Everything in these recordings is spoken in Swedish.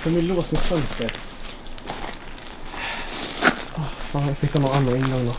Fan, de är låsningsfönster. Oh, fan, jag fick ha någon annan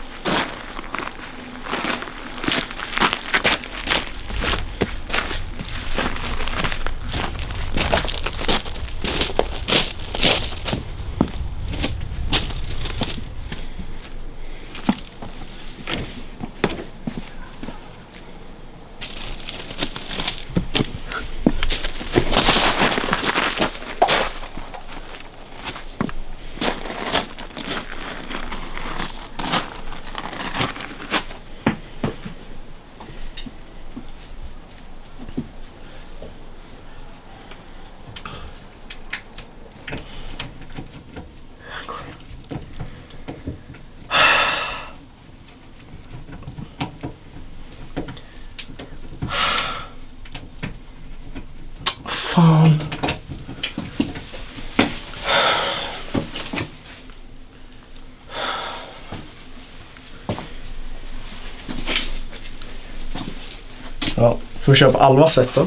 Fan. Ja, får vi köra på Alvas sätt då.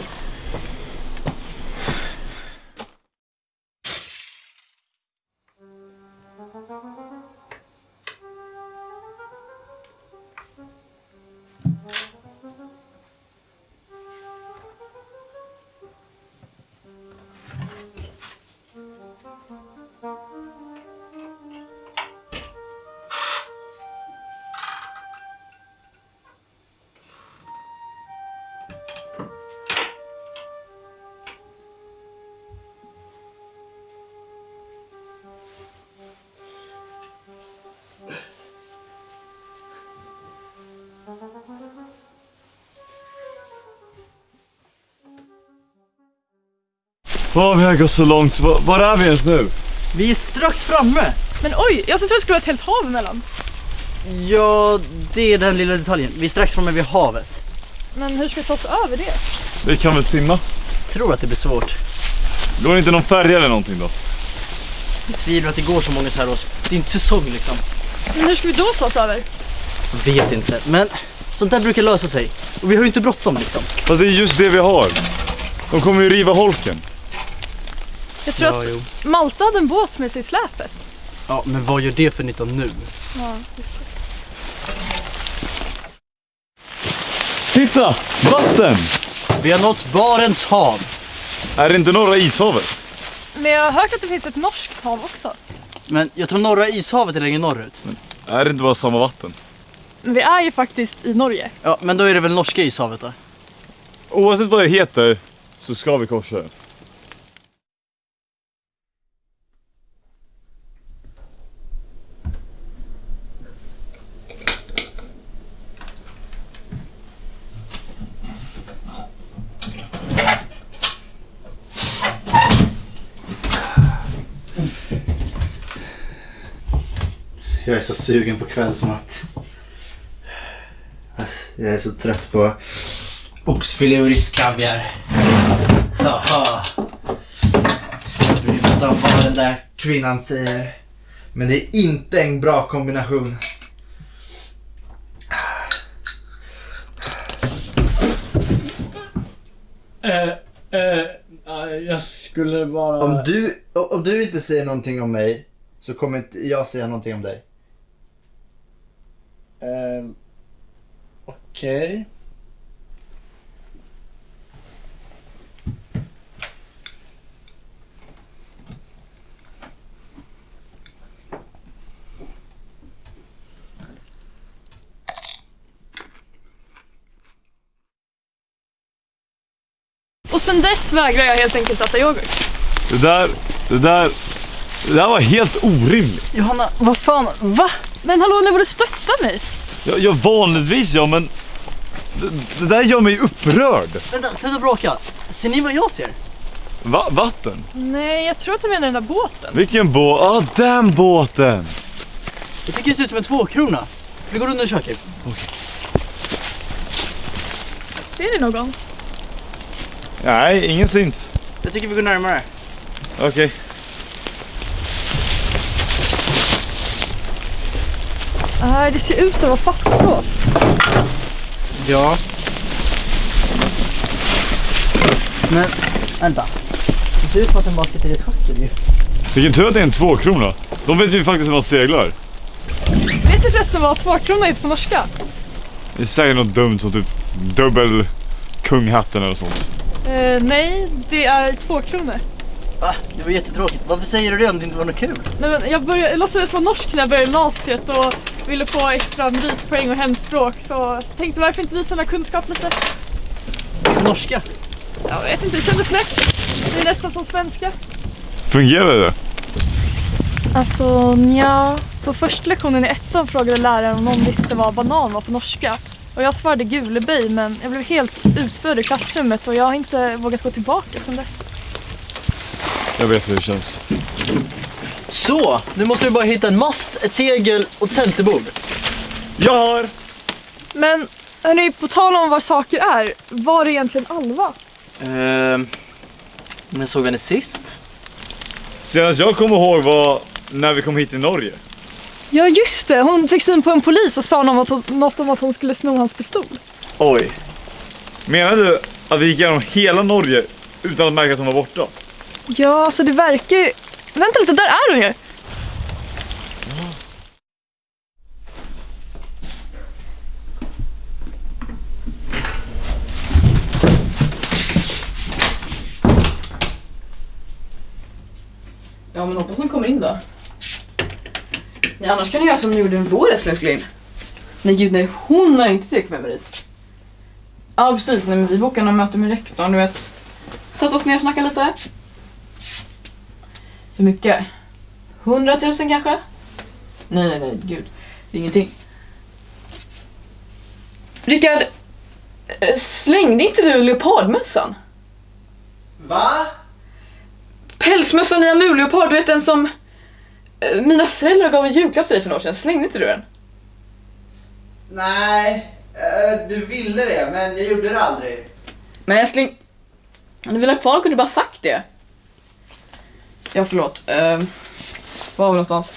Vad vi har gått så långt. Var, var är vi ens nu? Vi är strax framme! Men oj, jag trodde det skulle vara ett helt hav emellan. Ja, det är den lilla detaljen. Vi är strax framme vid havet. Men hur ska vi ta oss över det? Vi kan väl simma? Tror att det blir svårt. Går det inte någon färja eller någonting då? Jag tvivlar att det går så många så här års. Det är inte säsong liksom. Men hur ska vi då ta oss över? Jag vet inte, men sånt där brukar lösa sig. Och vi har ju inte bråttom liksom. Fast det är just det vi har. De kommer ju riva holken. Jag tror Ja, att jo. Malta hade en båt med sig i släpet. Ja, men vad gör det för nytta nu? Ja, just det. Titta! Vatten! Vi har nått Barents hav. Är det inte norra ishavet? Men jag har hört att det finns ett norskt hav också. Men jag tror norra ishavet är längre norrut. Är det inte bara samma vatten? Men vi är ju faktiskt i Norge. Ja, men då är det väl norska ishavet då? Oavsett vad det heter så ska vi korsa det. Jag är så sugen på kvällsmat. Jag är så trött på oxfilé och rysk kaviar. Jaha. Jag vill veta vad den där kvinnan säger. Men det är inte en bra kombination. Eh, eh, jag skulle bara... Om du, om du inte säger någonting om mig så kommer inte jag säga någonting om dig. Eh, Okej. Och sen dess vägrar jag helt enkelt äta yoghurt. Det där, det där, det där var helt orimligt. Johanna, vad fan, va? Men hallå, när borde stötta mig? Jag, jag vanligtvis ja, men det, där gör mig upprörd. Vänta, sluta bråka. Ser ni vad jag ser? Va, vatten? Nej, jag tror att du menar den där båten. Vilken båt? Ah, den båten! Jag tycker det ser ut som en tvåkrona. Vi går under köket. Ser ni någon? Nej, ingen syns. Jag tycker vi går närmare. Okej. Nej, det ser ut att vara fastlåst. Ja. Men, vänta. ser ut som att den bara sitter i ett schackel ju. Vilken tur att det är en tvåkrona. De vet vi faktiskt hur man seglar. Vet du förresten vad tvåkrona heter på norska? Det säger något dumt som typ dubbel kunghatten eller sånt. Eh, nej, det är två kronor. Va? Det var jättetråkigt. Varför säger du det om det inte var något kul? Nej, men jag, började, jag låtsades vara norsk när jag började gymnasiet och ville få extra meritpoäng och hemspråk så jag tänkte varför inte visa här kunskap lite. Norska? Jag vet inte, det kändes lätt. Det är nästan som svenska. Fungerar det? Alltså nja, på första lektionen i ettan frågade läraren om någon visste vad banan var på norska. Och jag svarade guleböj men jag blev helt utbörd i klassrummet och jag har inte vågat gå tillbaka sedan dess. Jag vet hur det känns. Så, nu måste du bara hitta en mast, ett segel och ett centerbord. Jag har! Men hörni, på tal om vad saker är, var är egentligen Alva? Ehm, när såg vi henne sist? Senast jag kommer ihåg var när vi kom hit till Norge. Ja just det, hon fick syn på en polis och sa något, om att hon- något om att hon skulle sno hans pistol. Oj. Menar du att vi gick igenom hela Norge utan att märka att hon var borta? Ja, alltså det verkar. Vänta lite, där är hon ju! Ja men hoppas hon kommer in då. Ja, annars kan du göra som ni gjorde med vår älskling. Nej gud nej, hon har inte tillräckligt med merit. Ja precis, nej men vi bokade några möte med rektorn, du vet. Satt oss ner och snackade lite. Hur mycket? 100 000 kanske? Nej nej nej, gud. Det är ingenting. Rickard, eh, slängde inte du leopardmössan? Va? Pälsmössan i amurleopard, du vet den som eh, mina föräldrar gav en julklapp till dig för några år sedan. Slängde inte du den? Nej, eh, du ville det men jag gjorde det aldrig. Men älskling, om du vill ha kvar kunde du bara sagt det. Ja förlåt. Uh, var var vi någonstans?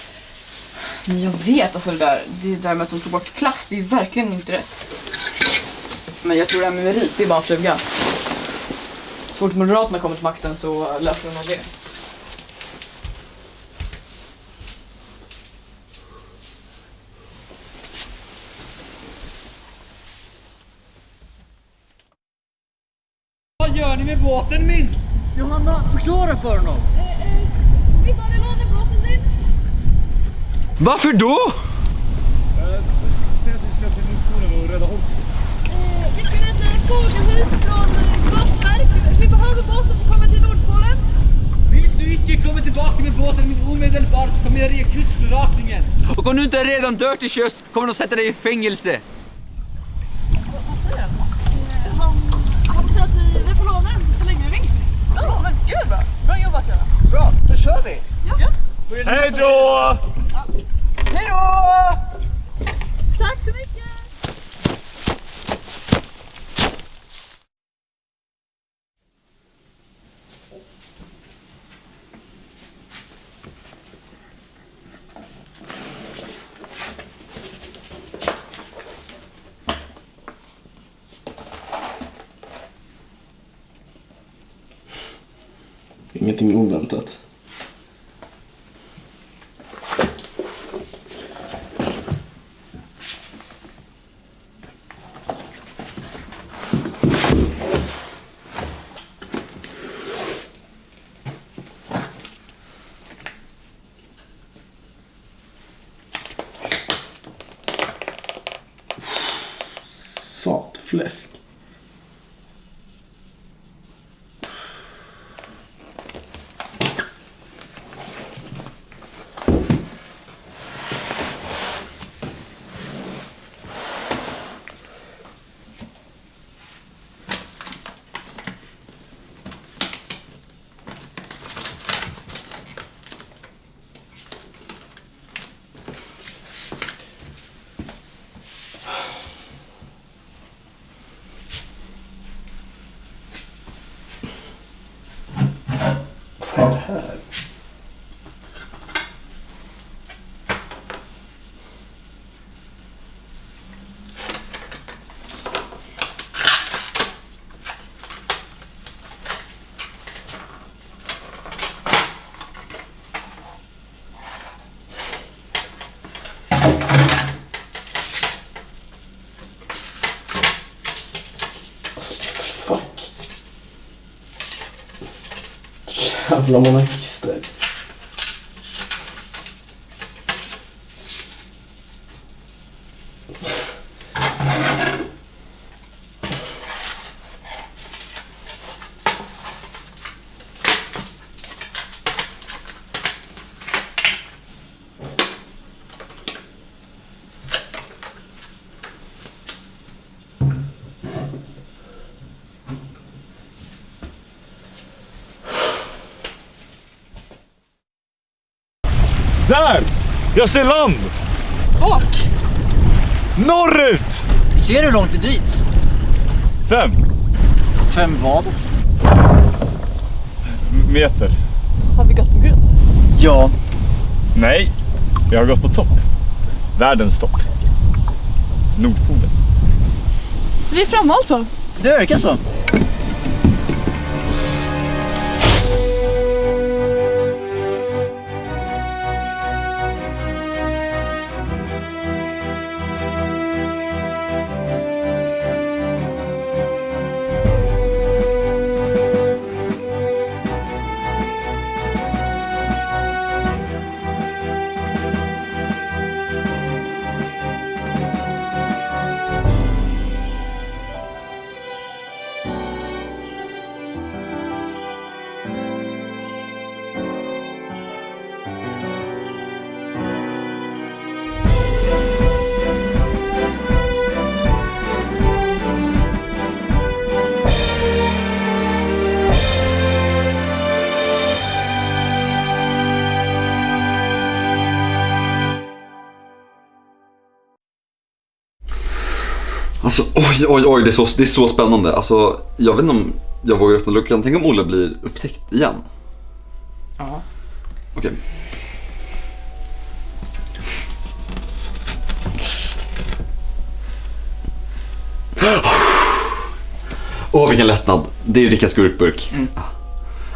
Men jag vet alltså det där, det där med att de tog bort klass, det är verkligen inte rätt. Men jag tror det här med merit, det är bara en fluga. Så fort Moderaterna kommer till makten så löser de nog det. Vad gör ni med båten min? Johanna, förklara för honom. Vi bara lånar båten din. Varför då? Säg att vi ska till Nordpolen och rädda Holk. Vi ska rädda fågelhus från glasverk. Vi behöver båten för att komma till Nordpolen. Hvis du ikke kommer tilbake med båten min omedelbart, kommer jeg ringe kystbevakningen. Och om du inte redan dör till sjöss kommer de sätta dig i fängelse. Han, han säger att vi, vi får låna den så länge vi vill. Ja men gud bra! Bra jobbat Göran! Bra, då kör vi. Hej då! Hej då! Tack så mycket! Ingenting oväntat. Vad är det Där! Jag ser land! Vart? Norrut! Ser du hur långt det är dit? Fem Fem vad? meter. Har vi gått på grund? Ja, Nej, jag har gått på topp. Världens topp. Nordpolen. Vi är framme alltså. det verkar så. Alltså oj, oj, oj, det är så, det är så spännande. Alltså, jag vet inte om jag vågar öppna luckan. Tänk om Olle blir upptäckt igen. Ja. Okej. Åh, vilken lättnad. Det är Rickards gurkburk. Mm.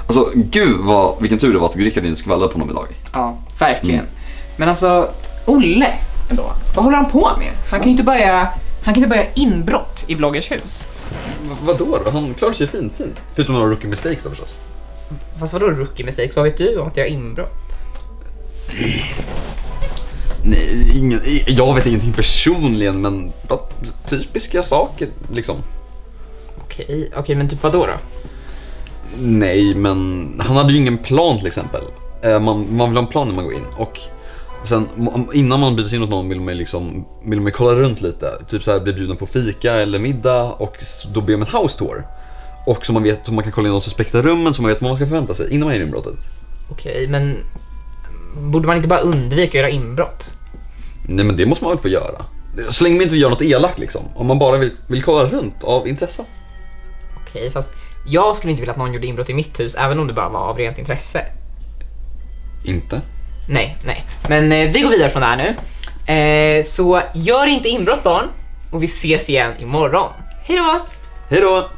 Alltså, gud vad, vilken tur det var att Rickard inte skvallrade på honom idag. Ja, verkligen. Mm. Men alltså, Olle ändå. Vad håller han på med? Han kan ju inte börja, han kan inte börja inbrott i bloggers hus. V- vadå då? Han klarade sig fint, fint. Förutom några rookie mistakes då förstås. Fast vadå rookie mistakes? Vad vet du om att jag har inbrott? Nej, ingen, jag vet ingenting personligen men typiska saker liksom. Okej, okej men typ vadå då? Nej, men han hade ju ingen plan till exempel. Eh, Man, man vill ha en plan när man går in och sen innan man byter in hos någon vill man ju liksom vill man kolla runt lite. Typ så här bli bjuden på fika eller middag och då ber man house tour. Och så man vet, så man kan kolla in de suspekta rummen så man vet vad man ska förvänta sig innan man är i inbrottet. Okej, men borde man inte bara undvika att göra inbrott? Nej men det måste man väl få göra. Så länge man inte vill göra något elakt liksom. Om man bara vill, vill kolla runt av intresse. Okej, fast jag skulle inte vilja att någon gjorde inbrott i mitt hus även om det bara var av rent intresse. Inte? Nej, nej. Men eh, vi går vidare från det här nu. Eh, så gör inte inbrott barn och vi ses igen imorgon. Hej då! Hej då!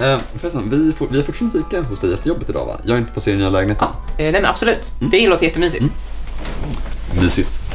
Eh, förresten, vi, får, vi har fortfarande fika hos dig efter jobbet idag va? Jag har inte fått se den nya lägenheten. Eh, nej men absolut, det låter jättemysigt. Mysigt.